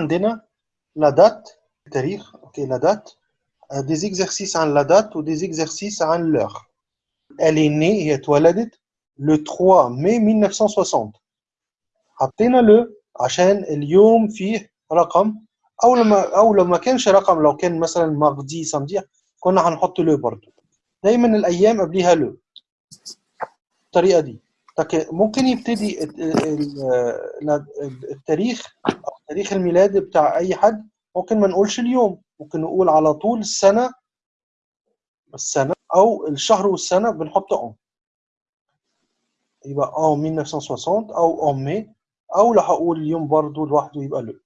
عندنا لا دات التاريخ أوكي لا دات دي زيكزرسيس عن لا دات ودي زيكزرسيس عن لور est née هي اتولدت le 3 mai 1960 حطينا له عشان اليوم فيه رقم. أو لما أو لو ما كانش رقم لو كان مثلا ماردي سامدي كنا هنحط له برضه. دايما الأيام قبليها له. الطريقة دي. ممكن يبتدي ال- ال- ال- التاريخ تاريخ الميلاد بتاع أي حد ممكن ما نقولش اليوم ممكن نقول على طول السنة السنة أو الشهر والسنة بنحط اون يبقى اون 1960 أو اون مي أو لو هقول اليوم برضه لوحده يبقى لو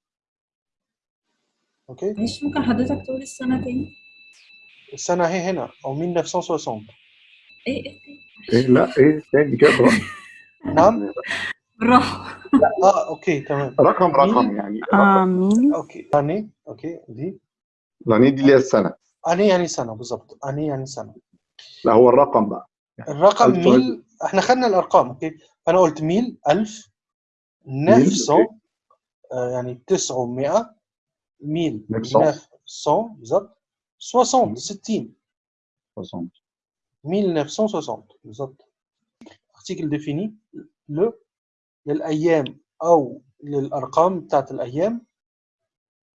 أوكي؟ معلش ممكن حضرتك تقول السنة تاني؟ السنة أهي هنا أو 1960 إيه إيه إيه؟ إيه لا إيه تاني كده. نعم؟ بالراحة. آه أوكي تمام. رقم رقم يعني. رقم آمين أوكي أني أوكي دي. لأن دي اللي هي السنة. أني يعني سنة بالظبط. أني يعني سنة. لا هو الرقم بقى. الرقم. ميل. إحنا خدنا الأرقام أوكي. فانا قلت ميل 1000 أوكي. 900 آه يعني 900 ميل 900. 900 بالظبط. 60 60 60. 1960 بالظبط. Article défini le للأيام أو للأرقام بتاعت الأيام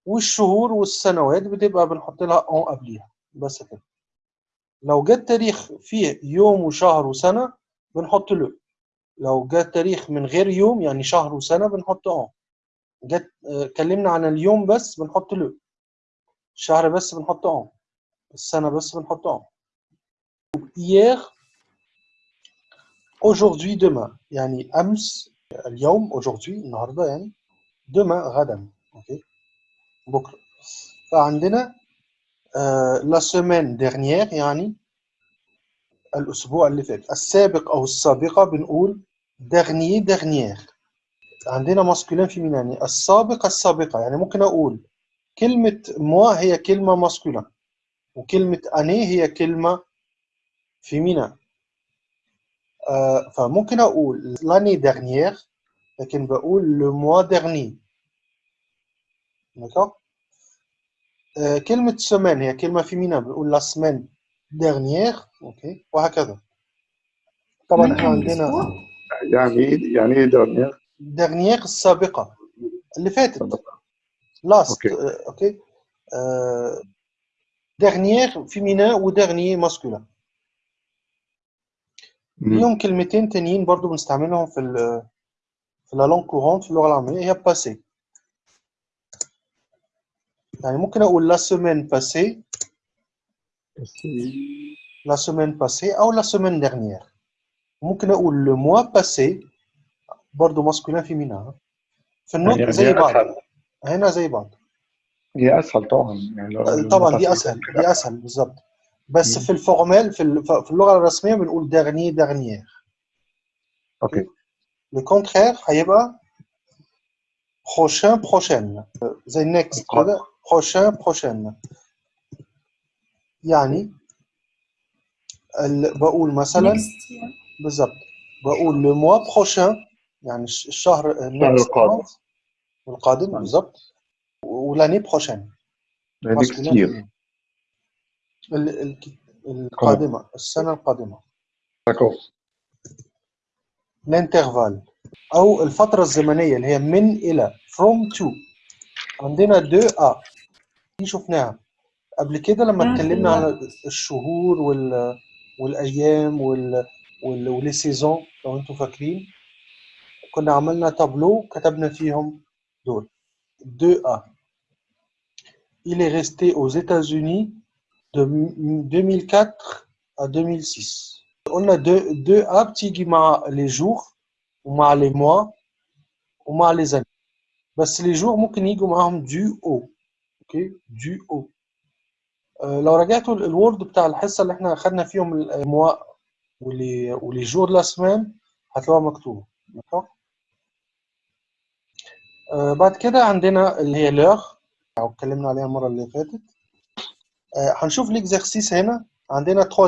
والشهور والسنوات بتبقى بنحط لها اون قبليها بس كده. لو جت تاريخ فيه يوم وشهر وسنة بنحط له. لو جت تاريخ من غير يوم يعني شهر وسنة بنحط اون جت اتكلمنا عن اليوم بس بنحط له. الشهر بس بنحط اون السنة بس بنحط اون hier aujourd'hui demain. يعني أمس اليوم aujourd'hui النهارده يعني demain غدا أوكي بكرة. فعندنا la semaine dernière يعني الأسبوع اللي فات. السابق أو السابقة بنقول dernier dernière. عندنا ماسكولين فيمينين يعني السابق السابقة. يعني ممكن أقول كلمة موا هي كلمة ماسكولين وكلمة اني هي كلمة فيمينا آه فممكن أقول l'année dernière لكن بقول le mois dernier. D'accord آه كلمة semaine هي كلمة فيمينا بنقول la semaine dernière. أوكي وهكذا. طبعا إحنا ممكن عندنا؟ يعني إيه؟ يعني إيه dernier السابقة. اللي فاتت. Last. أوكي. آه أوكي آه dernière فيمينا و dernier masculin. مم. ليهم كلمتين تانيين برضو بنستعملهم في في لا لونغ كورونت في اللغة العاميه هي باسي يعني ممكن أقول لا سيمين باسي لا سيمين باسي أو لا سيمين ديرنيير ممكن أقول لو موا باسي برضه ماسكولين فيمينا في النطق زي بعض هنا زي بعض هي اسهل طبعا يعني طبعا دي اسهل دي اسهل بالظبط بس مم. في الفورمال في اللغة الرسميه بنقول ديرني ديرنيير أوكي le contraire هيبقى prochain prochaine زي next. كده prochain prochaine يعني بقول مثلا يعني. بالظبط بقول le mois prochain يعني الش- الشهر القادم. القادم نعم. بالظبط ولاني ال- القادمة السنة القادمة d'accord الانترفال أو الفترة الزمنية اللي هي من إلى from to. عندنا 2 a دي شفناها. قبل كده لما اتكلمنا على الشهور وال والأيام وال وال ولي سيزون لو أنتم فاكرين. كنا عملنا تابلو كتبنا فيهم دول. 2A Il est resté aux États-Unis de 2004 à 2006 قلنا 2 2A بتيجي مع les jours ومع les mois ومع les années. بس les jours ممكن يجوا معاهم du au أوكي au آه، لو رجعتوا ال- الوورد بتاع الحصة اللي إحنا خدنا فيهم الموا ولي ولي جور لا سمان هتلاقوها مكتوبة آه، بعد كده عندنا اللي هي لوغ أو اتكلمنا عليها المرة اللي فاتت. آه، هنشوف ليكزرسيس هنا. عندنا 3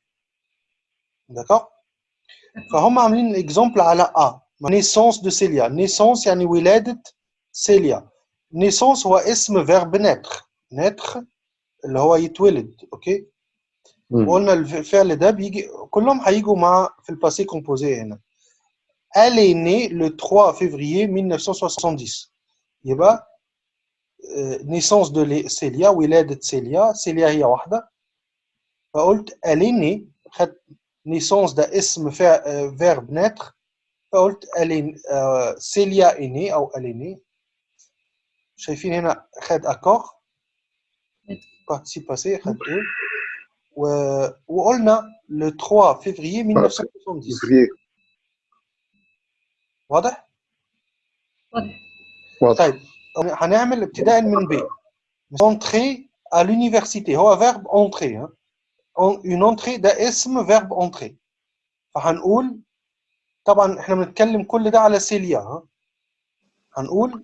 دكا فهم عاملين اكزامبل على ا نيسونس دو سيليا نيسونس يعني ولاده سيليا نيسونس هو اسم فيرب ناتر ناتر اللي هو يتولد اوكي مم. وقلنا الفعل ده بيجي كلهم هيجوا مع في الباسي كومبوزي هنا Elle est née le 3 février 1970 يبقى آه، naissance de لي- سيليا ولادة سيليا سيليا هي واحدة فقلت elle est née خدت naissance ده اسم فا- آه، verbe naître فقلت elle est آه، سيليا est née أو elle est née شايفين هنا خد accord participe passé خد eux و... وقلنا le 3 février 1970 فيفري واضح؟ واضح واضح طيب هنعمل ابتداء من ب entrer à l'université هو verbe entrer une entrée ده اسم verbe entrer. فهنقول طبعا إحنا بنتكلم كل ده على سيليا ها؟ هنقول؟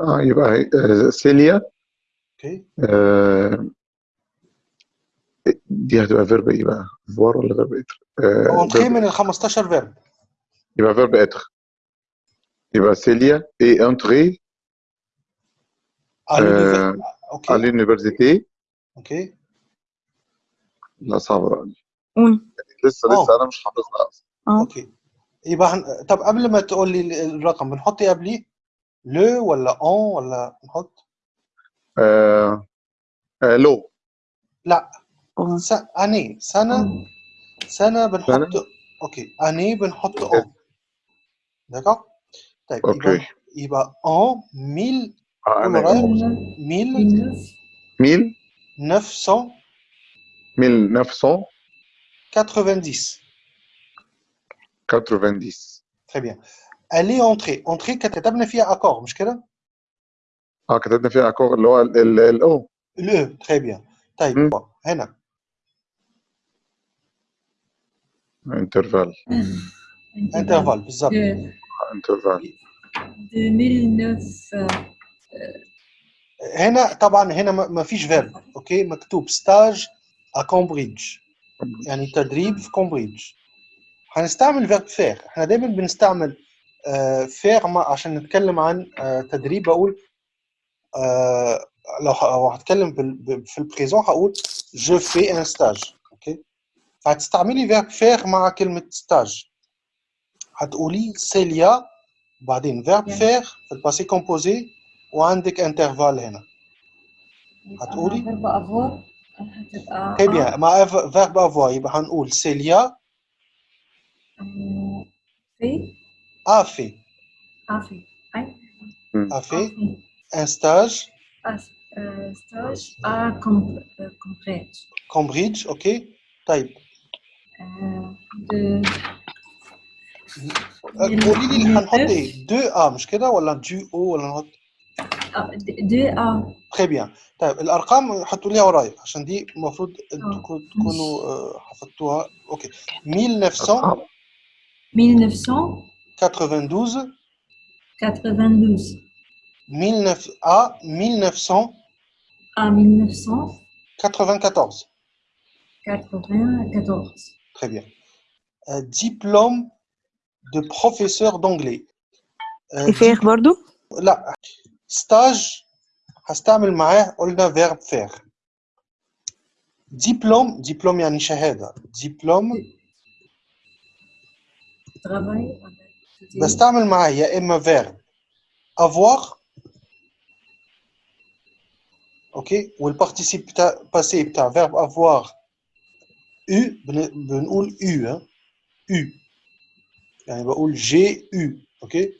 آه يبقى آه، سيليا. أوكي. آه، دي هتبقى فيرب إيه بقى؟ فوار ولا فيرب إتر؟ آه، verb- من ال 15 verbe يبقى فيرب إتر. يبقى سيليا اي انتري أوكي. l'université. أوكي. لا صعبة بقى دي. اون لسه آه. لسه أنا مش حافظها أصلا. آه. أوكي. يبقى هن... طب قبل ما تقول لي الرقم بنحط إيه قبليه؟ لو ولا اون ولا نحط؟ آه، آه، لو. لا. اون س... أني. سنة. سنة بنحط أوكي. أني بنحط اون داكوغ طيب يبقى أوكي. يبقى ان 1000 آه، رايح ميل. 1990 1990 très bien elle est entrée entrée كتبنا فيها اكور مش كده؟ اه كتبنا فيها اكور اللي هو الاو الاو très bien طيب مم. هنا انترفال انترفال بالظبط انترفال 2009 هنا طبعا هنا ما ما فيش فيرب اوكي مكتوب ستاج ا كامبريدج يعني تدريب في كامبريدج هنستعمل فيرب فير إحنا دايما بنستعمل فير عشان نتكلم عن آه، تدريب. بقول آه، لو هتكلم في البريزون هقول جو في ان ستاج أوكي فهتستعملي فيرب فير مع كلمة ستاج هتقولي سيليا بعدين فيرب. فير في الباسي كومبوزي وعندك انترفال هنا. هتقولي؟ فيرب هتبقى Très bien. مع فيرب افوار يبقى هنقول سيليا آه، في a fait افي اي a fait افي un stage ستاج ا كومبريت Cambridge ok طيب de قولي لي اللي هنحط ايه 2 a مش كده ولا 2 o ولا نحط آه، د- de a très bien طيب الارقام حطوا ليها ورايا عشان دي المفروض انتوا آه. كو- تكونوا آه، حفظتوها اوكي 1992 1992 19 a 1994 à 1994 très bien Euh, diplôme de professeur d'anglais Euh, فير برضو لا ستاج هستعمل معاه قلنا فيرب فير ديبلوم ديبلوم يعني شهادة ديبلوم travail بستعمل معاه يا إما فيرب avoir اوكي والبارتيسيب بتاع باسي بتاع فيرب avoir u بن- بنقول u ها u يعني بقول جي u اوكي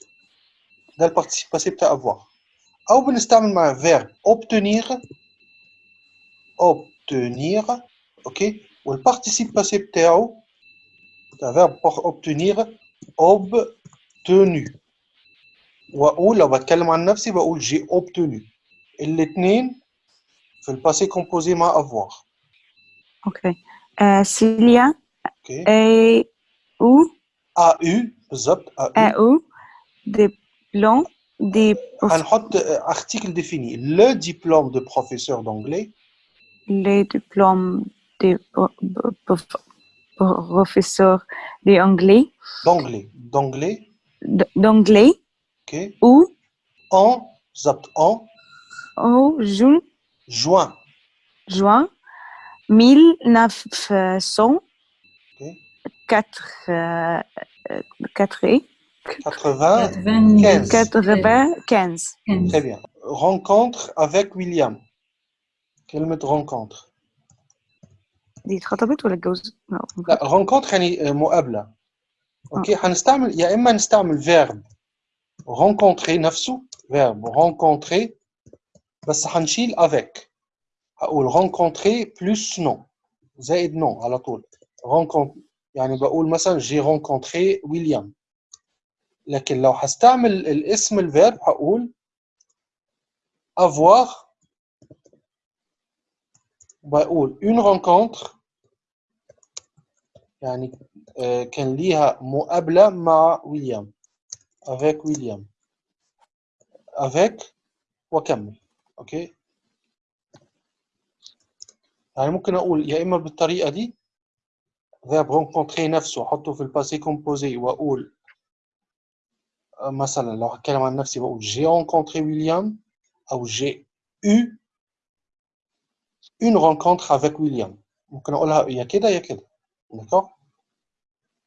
ده البارتيسيب باسي بتاع avoir او بنستعمل مع فيرب obtenir obtenir اوكي والبارتيسيب باسي بتاعه بتاع فيرب obtenir obtenu واقول لو بتكلم عن نفسي بقول j'ai obtenu الاثنين في الباسي كومبوزي مع avoir Ok. Euh, S'il y a اوكي et ou, a eu بالضبط a eu et ou des plans, des euh, article défini. Le diplôme de professeur d'anglais. Les diplômes de professeur d'anglais. D'anglais. D'anglais. D'anglais. Okay. ou en en. en juin. Juin. Juin 1900 okay. 4, 4 euh, euh, quatre et 95 quatre-vingt-quinze. très bien rencontre avec William كلمة rencontre دي اتخطبت ولا اتجوزت؟ لا. لا rencontre يعني مقابلة اوكي هنستعمل يا اما نستعمل verb rencontrer نفسه verb rencontrer بس هنشيل avec هقول rencontrer plus non زائد non على طول rencontre يعني بقول مثلا j'ai rencontré William لكن لو هستعمل الاسم الفيرب هقول avoir بقول une rencontre يعني آه، كان ليها مقابلة مع ويليام avec ويليام avec وأكمل. أوكي؟ يعني ممكن أقول يا إما بالطريقة دي verb rencontrer نفسه أحطه في الباسي كومبوزي وأقول آه، مثلا لو هتكلم عن نفسي بقول j'ai rencontré ويليام أو j'ai eu une rencontre avec ويليام ممكن أقولها يا كده يا كده d'accord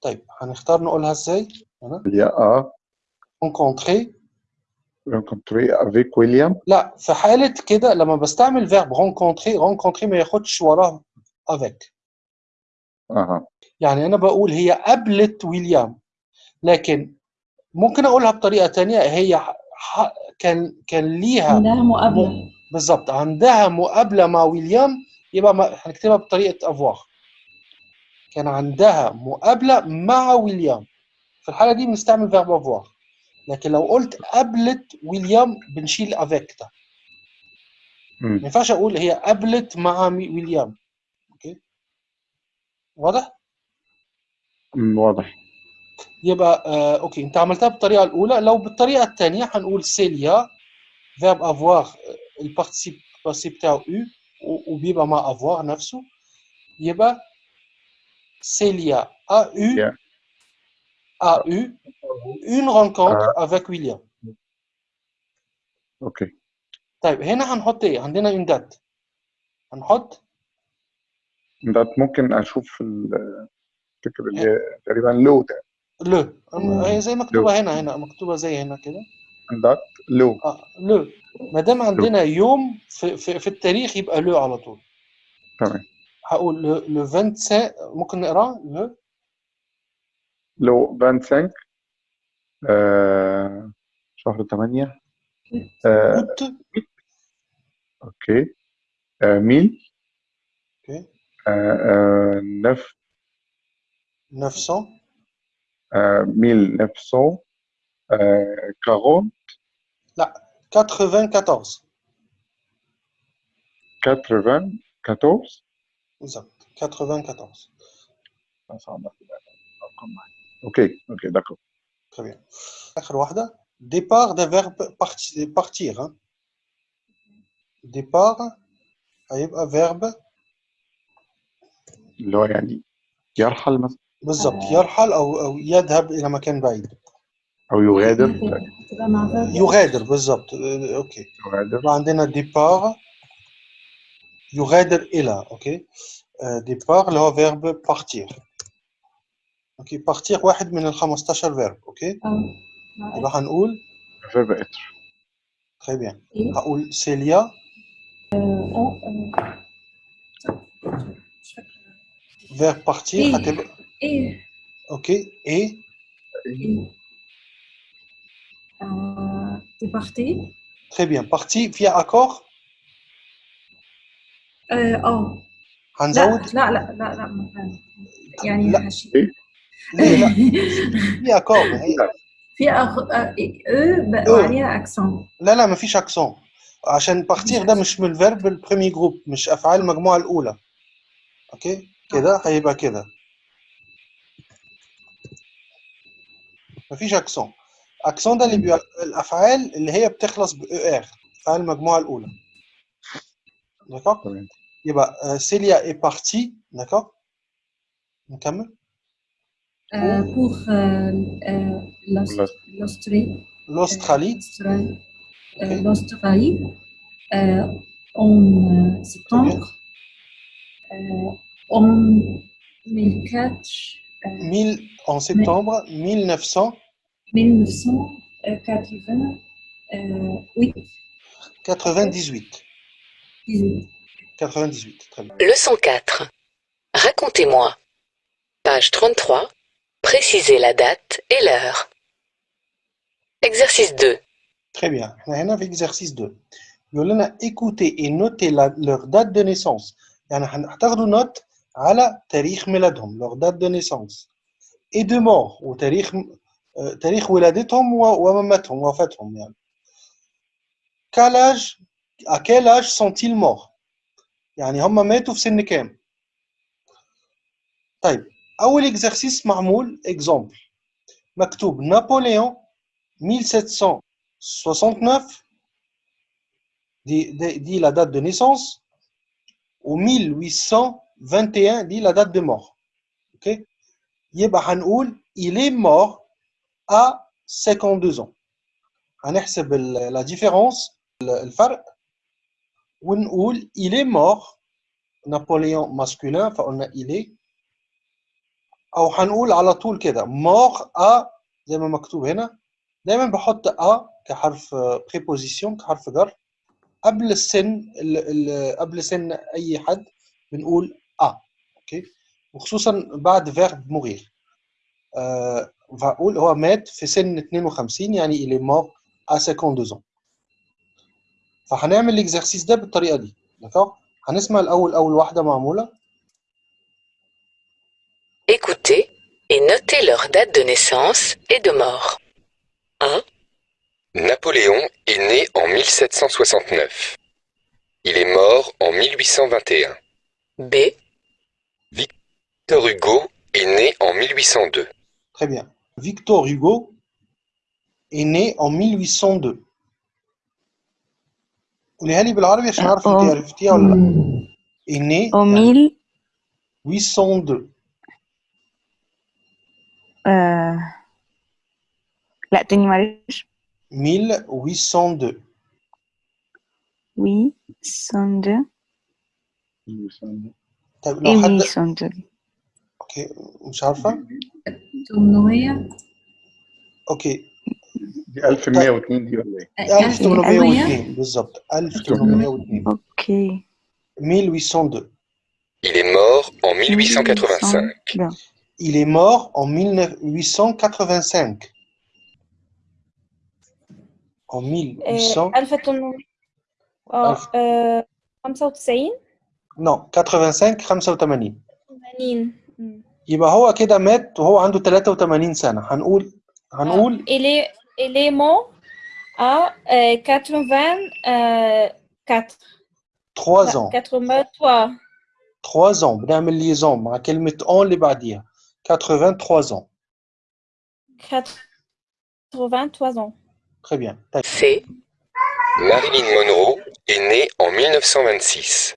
طيب هنختار نقولها ازاي هنا Il y a à rencontrer rencontrer avec William. لا في حالة كده لما بستعمل verb rencontrer rencontrer ما ياخدش وراه avec Aha. يعني أنا بقول هي قابلت ويليام لكن ممكن أقولها بطريقة تانية هي كان كان ليها عندها مقابلة. بالظبط عندها مقابلة مع ويليام يبقى ما- هنكتبها بطريقة avoir كان عندها مقابلة مع ويليام. في الحالة دي بنستعمل verb avoir لكن لو قلت قابلت ويليام بنشيل avec ده ما. ينفعش أقول هي قابلت مع مي- ويليام. أوكي؟ واضح؟ واضح. يبقى آه أوكي. أنت عملتها بالطريقة الأولى. لو بالطريقة الثانية هنقول سيليا فيرب افوار البارتيسيب باسي بتاعه أو وبيبقى مع افوار نفسه. يبقى سيليا a eu Yeah. a eu une rencontre avec William. أوكي طيب هنا هنحط إيه؟ عندنا une date. هنحط ده ممكن أشوف ال- الفكرة اللي هي تقريبا لو ده le هي زي مكتوبة هنا هنا مكتوبة زي هنا كده. ده لو. آه لو. ما دام عندنا يوم في, في, في التاريخ يبقى لو على طول. تمام. هقول لو لو 25 ممكن نقراه لو. لو 25 آه شهر 8 آه أوكي. آه ميل. أوكي. آه آه نف. 900 آه ميل 900 آه 40 94 80 14 بالظبط 94 صعب الارقام معايا اوكي اوكي داكور très bien اخر واحده départ ده verbe parti- partir hein. départ هيبقى verbe اللي هو يعني يرحل مثلا بالظبط يرحل أو أو يذهب إلى مكان بعيد. أو يغادر. يغادر بالظبط آه، أوكي. يغادر. عندنا ديبار يغادر إلى أوكي. ديبار اللي هو فيرب بارتير أوكي بارتير واحد من ال 15 فيرب مع يبقى هنقول فيرب إتر. تري بيان إيه؟ هقول سيليا آه. فيرب بارتير. هتبقى إيه أوكي إي إيه آه، t'es parti تري بيان بارتي فيها أكور آه آه. لا هنزود لا لا لا لا ما فهمت. يعني لا. هشيل إيه؟ ليه لا في أكور ما هي في أغ... آه، او بقوا أو. عليها اكسون لا لا ما فيش اكسون عشان بارتير ده مش من الفيرب البريمي جروب مش افعال المجموعه الاولى اوكي كده هيبقى كده ما فيش اكسون اكسون ده اللي بيبقى الافعال اللي هي بتخلص ب ار افعال المجموعه الاولى داكور تمام يبقى آه، سيليا اي بارتي داكور نكمل بور l'Austrie l'Australie l'Australie Ok. euh, l'Australie euh, en euh, septembre euh, en 1004 euh, en septembre 1900 1998. 98. 98, très bien. Leçon 4. Racontez-moi. Page 33. Précisez la date et l'heure. Exercice 2. Très bien. On a exercice 2. Yolana, écoutez et notez leur date de naissance. On a une note على تاريخ ميلادهم leur date de naissance et de mort وتاريخ آه، تاريخ ولادتهم و- ومماتهم وفاتهم يعني quel âge à quel âge sont-ils morts يعني هم ماتوا في سن كام طيب أول exercice معمول exemple مكتوب نابليون 1769 دي, دي, دي la date de naissance و 1821 دي la date de mort اوكي يبقى هنقول il est mort à 52 ans هنحسب ال- la différence ال- الفرق ونقول il est mort نابليون masculin فقلنا il est او هنقول على طول كده mort à زي ما مكتوب هنا دايما بحط ا كحرف بريبوزيسيون كحرف جر قبل السن ال ال قبل سن اي حد بنقول ا اوكي وخصوصا بعد فيرب موغير آه فاقول هو مات في سن 52 يعني il est mort à 52 ans فهنعمل الاكزرسيس ده بالطريقه دي دكتور هنسمع الاول اول واحده معموله Écoutez et notez leur date de naissance et de mort. 1. Napoléon est né en 1769. Il est mort en 1821. B. Victor Hugo est né en mille huit cent deux. Très bien. Victor Hugo est né en mille huit cent deux. est né en 1802. La 802. 1802. اوكي مش عارفه 800 اوكي دي 1102 دي ولا ايه؟ آه، 1802 بالظبط 1802 ok 1802 Il est mort en 1885. Bien. il est mort en 1885 en 1800 1800 اه ألف. آه، 95 non 85 85 80 مم. يبقى هو كده مات وهو عنده 83 سنة هنقول هنقول il est il est mort à euh, 84 3 لا، ans 83 3 ans بنعمل ليزون مع كلمة on اللي بعديها 83 ans 83 ans très bien طيب C. Marilyn Monroe est née en 1926.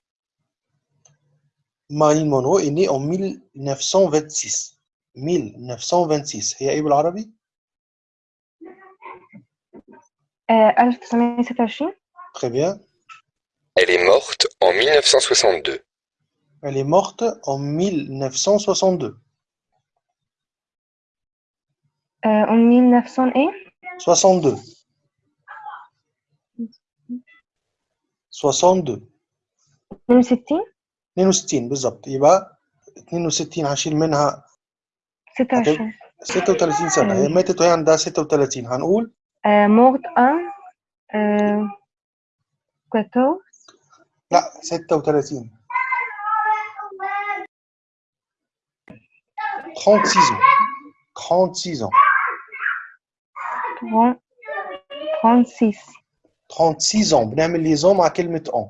Marilyn Monroe est née en 1926 1926 هي ايه بالعربي؟ آه، 1926 Très bien. Elle est morte en 1962. Elle est morte en 1962. آه، en 1900 ايه 62. 62 62 62 بالظبط يبقى 62 هشيل منها 26 36 سنة هي ماتت وهي عندها 36 هنقول آه، morte à آه، 14 لا 36 36 ans 36 ans 30 36 36 ans بنعمل ليزون مع كلمة on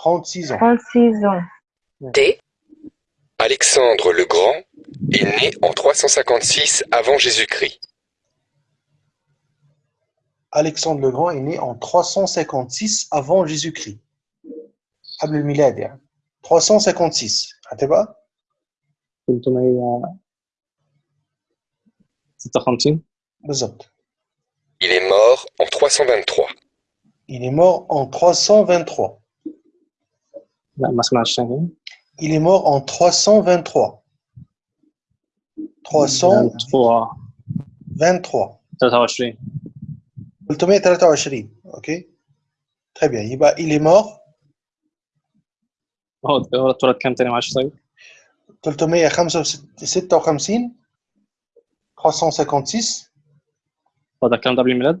36 ans 36 ans D. Alexandre le Grand est né en 356 avant Jésus-Christ. Alexandre le Grand est né en 356 avant Jésus-Christ قبل الميلاد يعني 356 هتبقى 356 بالظبط Il est mort en 323. Il est mort en 323 لا ما سمعتش تاني Il est mort en 323 323 23 23 323 ok très bien يبقى il est mort هو هو اتولد كام تاني معلش طيب 356 356 هو ده الكلام ده قبل الميلاد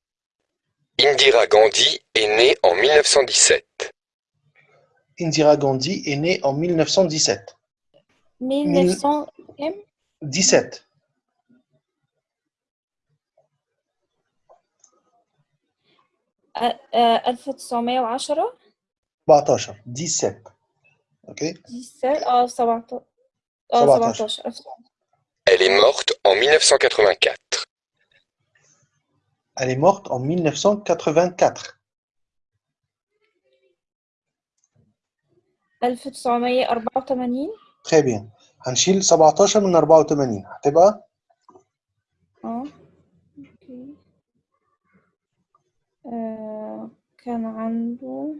Indira Gandhi est née en mille neuf cent dix-sept. Indira Gandhi est née en 1917. 1900 17. Elle est morte en 1984. Elle est morte en 1984 1984 très bien هنشيل 17 من 84 هتبقى اه اوكي آه، كان عنده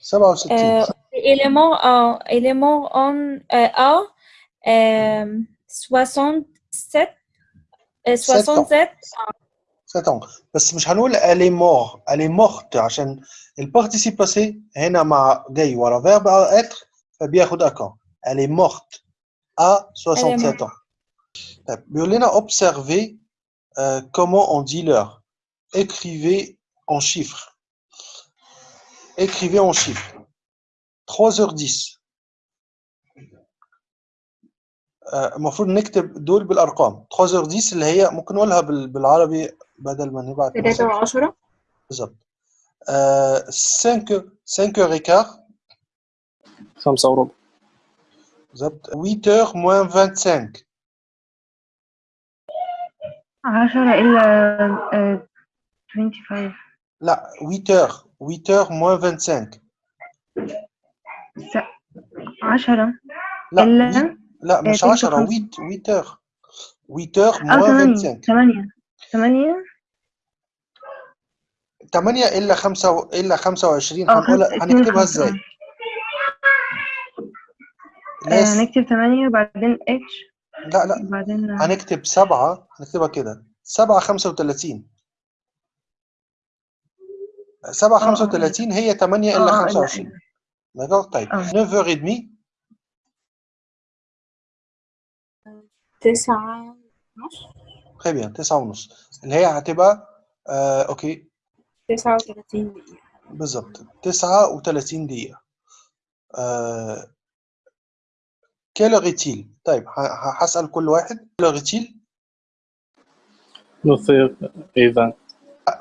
67 euh, élément en élément en euh, A euh, 67 euh, 67 7 ans بس مش هنقول elle est mort elle est morte عشان البارتيسيب باسي هنا مع جاي ورا فيرب être فبياخد اكون elle est morte à 67 ans طيب بيقول لنا observez euh, comment on dit l'heure écrivez en chiffres écrivez en chiffres 3h10 آه، المفروض نكتب دول بالأرقام. 310 اللي هي ممكن نقولها بالعربي بدل ما نبعت 3 و10 بالظبط. 5 5 ريكار 5 وربع. بالظبط. 8 موان 25 10 إلا 25 لا 8 8 موان 25 10 لا إلا لا مش 10 8 8 8 25 8 8 8 إلا 5 و... إلا 25 هنقول هنكتبها إزاي؟ هنكتب 8 وبعدين اتش لا لا. هنكتب 7 هنكتبها كده. 7 35 7 35 هي 8 إلا 25 طيب. 9h30 تسعة ونص؟ très تسعة ونص. اللي هي هتبقى آه أوكي. تسعة وثلاثين دقيقة. بالظبط. تسعة وثلاثين دقيقة. آه كيلو غيتيل طيب هسأل كل واحد. كيلو غيتيل نصير إذا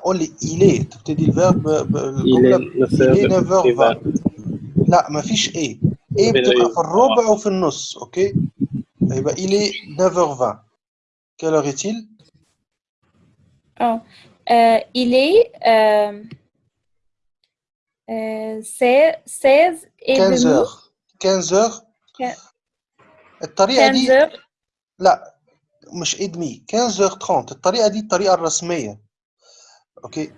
قول لي إيلي تبتدي الفيرب بالجملة إليه نفير لا ما لا مفيش إيه. إيه بتبقى في الربع وفي النص أوكي؟ هيبقى إلي 9h20 quelle heure est-il آه. إلي سي 16 15 15 الطريقة دي لا مش إدمي. 15h30 الطريقة دي الطريقة الرسمية. أوكي؟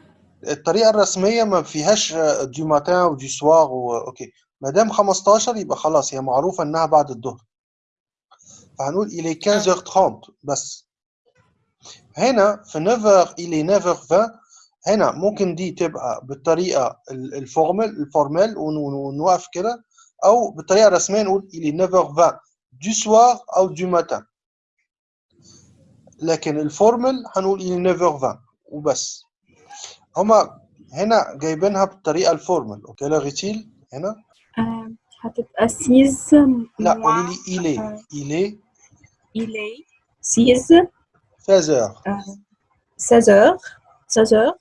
الطريقة الرسمية ما فيهاش دي ماتان ودي سوار أوكي؟ ما دام 15 يبقى خلاص هي معروفة إنها بعد الظهر. فهنقول est 15h30 بس. هنا في 9 إلى 9:20 هنا ممكن دي تبقى بالطريقة ال- الفورمال الفورمال ون- ون- ونوقف كده أو بالطريقة الرسمية نقول إلى 9:20 du soir أو du matin. لكن الفورمال هنقول إلى 9:20 وبس. هما هنا جايبينها بالطريقة الفورمال أوكي لا غيتيل هنا. هتبقى 6 لا moins قولي لي il est آه، il est il est 6 16 heures euh, 16 heures 16 heures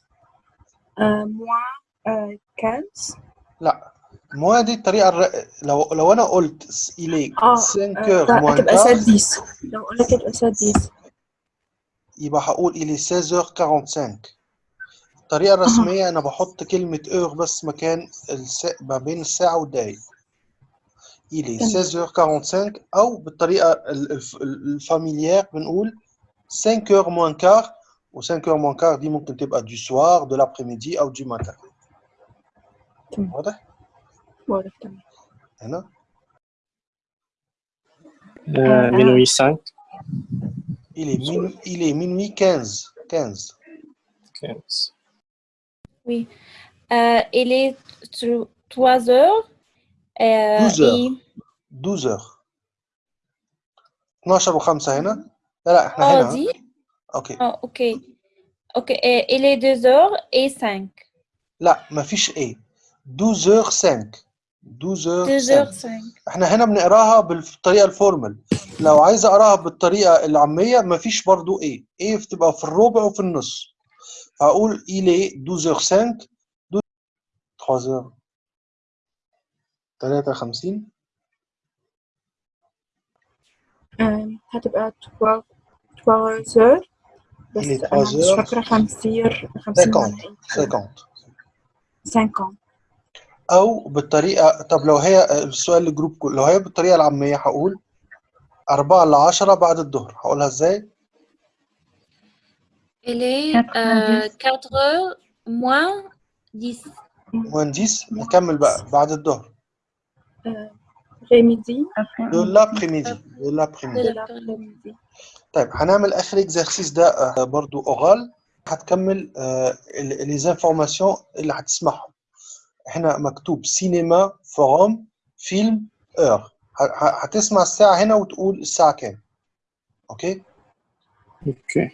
euh, moins euh, 15 لا موان دي الطريقه الر... لو لو انا قلت il est اه 5 آه، heures moins هتبقى quart سادس لو قلت هتبقى سادس يبقى هقول il est 16h45 الطريقة الرسمية أنا بحط كلمة heure بس مكان الس... ما بين الساعة والدقايق il est تمام 16h45 أو بالطريقة ال- الف- ال- الفاميليير بنقول 5h moins quart و 5h moins quart دي ممكن تبقى du soir de l'après-midi أو du matin تمام واضح؟ واضح تمام هنا آه، minuit 5 il est minuit, il est minuit 15 15 15 Oui. Euh, il est 3 heures. euh, 12 heures et... 12 heures 12 و5 هنا لا لا إحنا هنا dit? أوكي Oh, ok. Ok. euh, il est 2 heures et 5. لا مفيش إيه 12 5 12 2 5 heures 5. إحنا هنا بنقراها بالطريقة الفورمال لو عايز اقراها بالطريقة العاميه مفيش برضو إيه إيه بتبقى في الربع وفي النص il est 12 5 3 53 آه، هتبقى 12 12 heures. Il بس 3 مش فاكرة 50 50 50 معناها إيه 50 50 أو بالطريقة طب لو هي السؤال للجروب كله لو هي بالطريقة العامية هقول 4 ل 10 بعد الظهر. هقولها إزاي؟ Il est 4 euh, 4 heures moins 10. مهندس نكمل بقى بعد الظهر آه، après-midi de l'après-midi de de l'après-midi de l'après-midi. l'après-midi طيب هنعمل اخر اكزرسيس ده آه، برضو اورال هتكمل لي زانفورماسيون اللي هتسمعهم هنا مكتوب سينما فوروم فيلم اور هتسمع الساعة هنا وتقول الساعة كام اوكي اوكي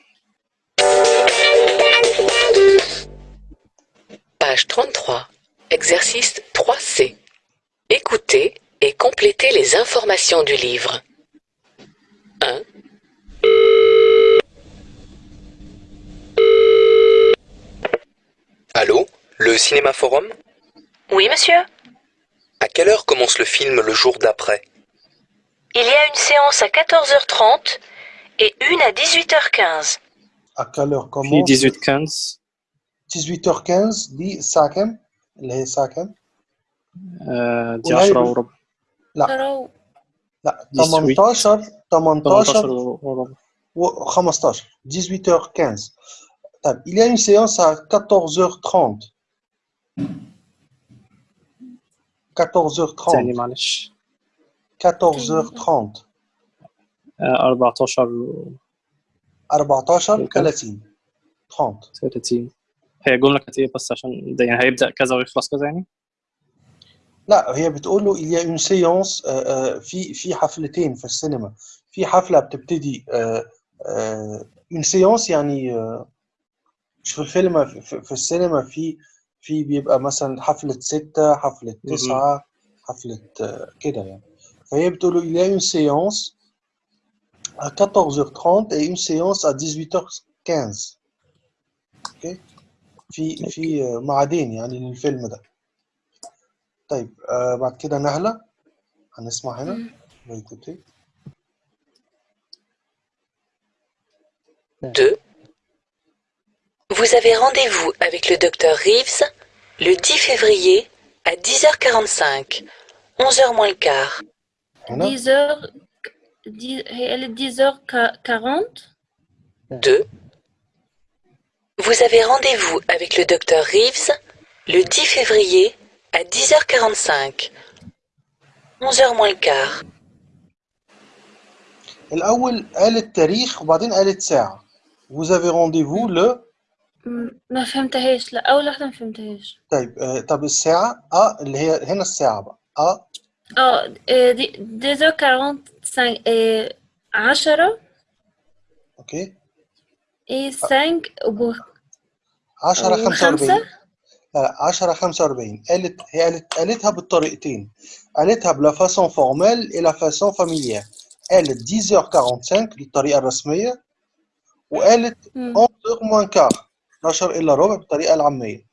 Page 33. Exercice 3C. Écoutez et complétez les informations du livre. 1. Allô Le Cinéma Forum? Oui, monsieur. À quelle heure commence le film le jour d'après? Il y a une séance à 14h30 et une à 18h15. à quelle heure commence? 18 15 18h15 دي الساعة كام اللي هي الساعة كام آه، دي قولها لي 10 بال- وربع. لا. لا 18 18 18 18 وربع. و 15 18h15 طيب il y a une séance à 14h30 14h30 تاني معلش. 14h30 آه، 14 و 14 وكم؟ 30 30 30 هي الجملة كانت إيه بس عشان ده يعني هيبدأ كذا ويخلص كذا يعني؟ لا هي بتقول له il y a une séance آه، آه، في في حفلتين في السينما. في حفلة بتبتدي آه، آه، une séance يعني آه، مش في الفيلم في, السينما في في بيبقى مثلا حفلة ستة حفلة مهم. تسعة حفلة آه، كده يعني. فهي بتقول له il y a une séance à 14h30 et une séance à 18h15 أوكي في في آه، ميعادين يعني للفيلم ده طيب آه بعد كده نهلة هنسمع هنا écoutez 2. Vous avez rendez-vous avec le docteur Reeves le 10 février à 10h45, 11h moins le quart. هنا 10 heures. 10, elle est 10 heures 40. 2. Vous avez rendez-vous avec le docteur Reeves le 10 février à 10h45, 11h moins le quart. الأول قالت تاريخ وبعدين قالت ساعة Vous avez rendez-vous le م- ما فهمتهاش لا أول واحدة ما فهمتهاش طيب آه، طب الساعة اه اللي هي هنا الساعة بقى اه اه آه، دي ديزو كارونت سان عشرة اوكي اي سانك وبو 10 وخمسة 45 لا لا 10 45 قالت هي قالت قالتها بالطريقتين. قالتها بلا فاسون فورمال et la façon familière. قالت 10h45 الطريقة الرسمية وقالت مم. 11h moins quart 12 إلا ربع بالطريقة العامية.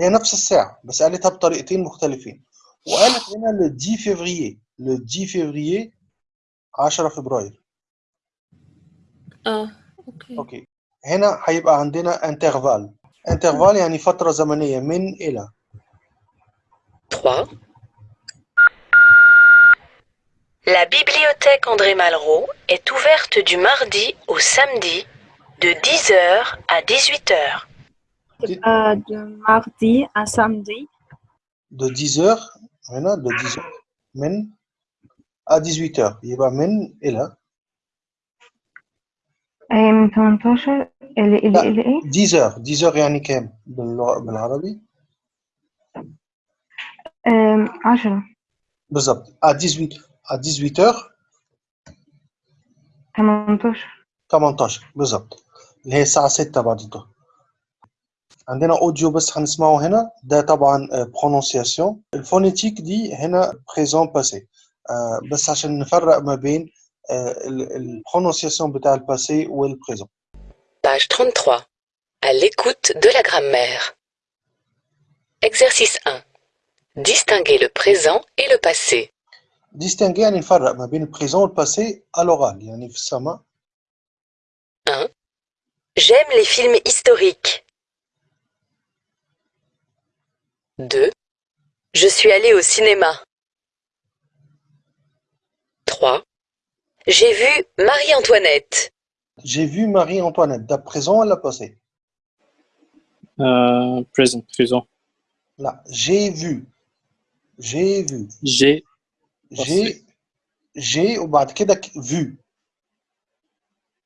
هي نفس الساعة بس قالتها بطريقتين مختلفين. وقالت هنا le 10 février. le 10 février 10 فبراير. آه. اوكي اوكي هنا هيبقى عندنا انترفال انترفال يعني فترة زمنية من إلى 3. La bibliothèque André Malraux est ouverte du mardi au samedi de 10h à 18h. Euh, de mardi à samedi de 10h هنا de 10h من à 18h يبقى من إلى أي من 18 اللي اللي لا اللي إيه؟ 10h 10h يعني كام باللغة- بالعربي؟ أم، 10 بالظبط à 18 à 18h 18 18 بالظبط اللي هي الساعة 6 بعد الظهر. عندنا اوديو بس هنسمعه هنا. ده طبعا برونونسياسيون الفونيتيك دي هنا بريزون باسي بس عشان نفرق ما بين البرونونسياسيون بتاع الباسي والبريزون Page 33. À l'écoute de la grammaire. Exercice 1. Distinguer le présent et le passé. distinguer يعني نفرق ما بين البريزون والباسي à l'oral يعني في السماء 1. J'aime les films historiques. 2. Je suis allé au cinéma. 3. J'ai vu Marie-Antoinette. J'ai vu Marie-Antoinette. Da présent à la passé. Euh, present, présent. Là, j'ai vu. J'ai vu. J'ai J'ai j'ai وبعد كده ك- vu.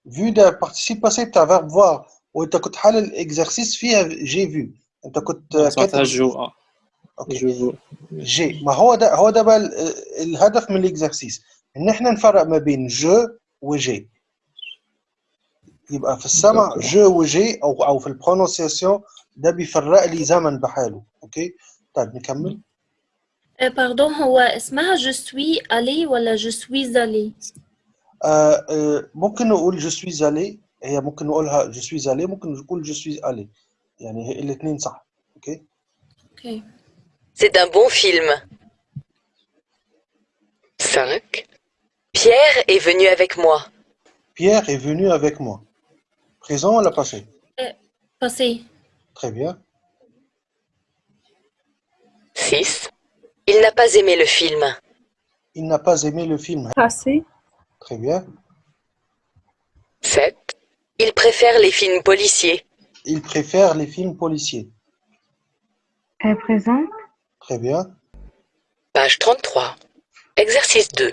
Vu ده participe passé بتاع verbe voir وانت كنت حل الاكزرسيس فيها j'ai vu. انت كنت سمعتها كاتب جو آه. اوكي جو جي ما هو ده هو ده بقى ال- الهدف من الاكزرسيس ان احنا نفرق ما بين جو وجي يبقى في السمع جو وجي او او في البرونونسياسيون ده بيفرق لي زمن بحاله اوكي طيب نكمل آه، باردون هو اسمها جو سوي الي ولا جو سوي الي آه آه ممكن نقول جو سويز الي هي ممكن نقولها جو سويز الي ممكن نقول جو سويز الي يعني الاثنين صح اوكي اوكي C'est un bon film. 5. Pierre est venu avec moi. Pierre est venu avec moi. Présent ou la passé? Euh, passé. Très bien. 6. Il n'a pas aimé le film. Il n'a pas aimé le film. Passé. Très bien. 7. Il préfère les films policiers. Il préfère les films policiers. Présent. Très bien. Page 33. Exercice 2.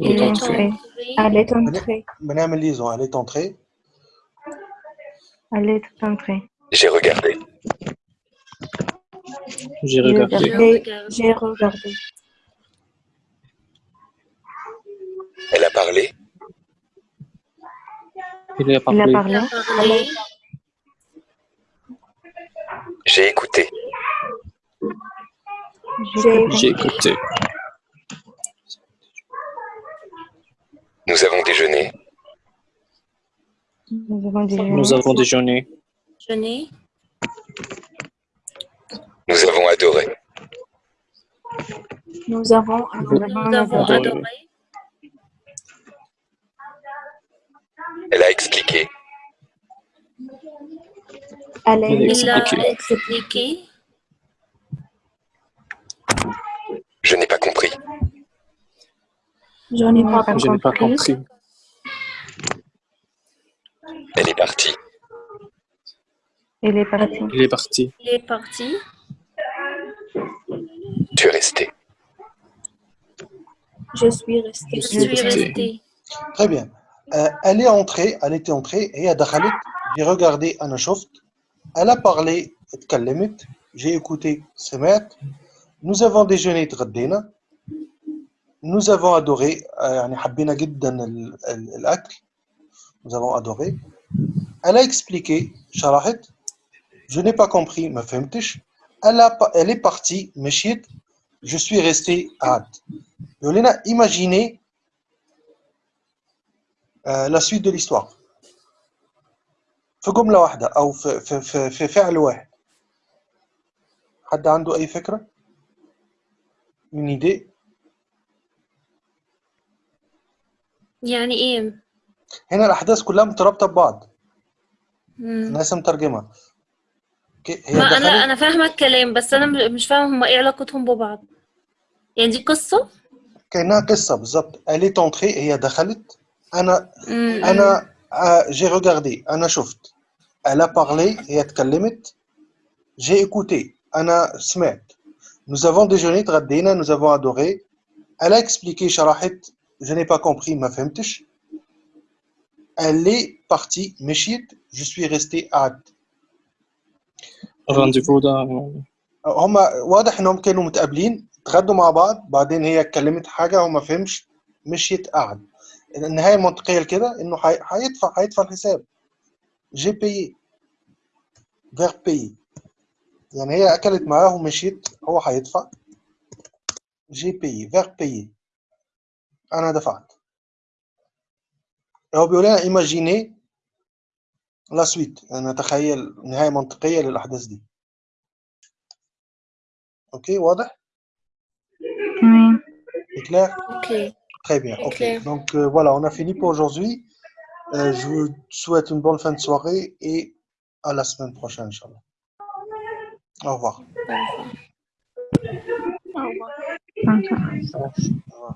Elle est entrée. Madame Lison, elle est entrée. Elle est entrée. J'ai regardé. J'ai regardé. J'ai regardé. Elle a parlé. Elle a parlé. parlé. J'ai écouté. J'ai écouté. Nous avons déjeuné. Nous avons déjeuné. Nous avons déjeuné. Nous avons adoré. Nous avons nous avons Adoré. Elle a expliqué. Elle a Il a expliqué. expliqué. Je n'ai pas compris. Je n'ai pas, compris. pas compris. Elle est partie. Elle est partie. Il est parti. Il est parti. Tu es resté. Je suis resté. Je suis resté. Très bien. Euh, elle est entrée, elle était entrée et à Dakhalit, j'ai regardé Anashoft. Elle a parlé, j'ai écouté Semet. Nous avons déjeuné Tradena Nous avons adoré, آه، يعني حبينا جدا ال- ال- الأكل. Nous avons adoré. Elle a expliqué, شرحت. Je n'ai pas compris, ما فهمتش. Elle, a, pa- elle est partie, مشيت. Je suis resté, قعدت. يقول لنا imaginez آه، la suite de l'histoire في جملة واحدة أو في, في, في, في فعل واحد حد عنده أي فكرة؟ une idée يعني إيه؟ هنا الأحداث كلها مترابطة ببعض. مم. الناس مترجمة. هي ما دخلت أنا فاهمة الكلام بس أنا م- مش فاهمة هما إيه علاقتهم ببعض. يعني دي قصة؟ كأنها قصة بالظبط. Est entrée هي دخلت. أنا مم. أنا آه، j'ai regardé. أنا شفت. A parlé هي اتكلمت. J'ai écouté. أنا سمعت. Nous avons déjeuné تغدينا. Nous avons adoré. Elle a expliqué شرحت. Je n'ai pas compris ما فهمتش elle est partie مشيت je suis resté قعدت الرانديفو ده هما واضح انهم كانوا متقابلين اتغدوا مع بعض بعدين هي اتكلمت حاجة هو ما فهمش مشيت قعد النهايه المنطقيه لكده انه هي- هيدفع هيدفع الحساب جي بي فير بي يعني هي اكلت معاه ومشيت هو هيدفع جي بي فير بي انا دفعت هو بيقول لنا ايماجيني لا سويت نتخيل نهايه منطقيه للاحداث دي اوكي واضح Oui. C'est clair ok Très bien, C'est ok. clair. Donc euh, voilà, on a fini pour aujourd'hui. Euh, je vous souhaite une bonne fin de soirée et à la semaine prochaine, Inch'Allah. Au revoir. Au revoir. Au revoir. Bonsoir.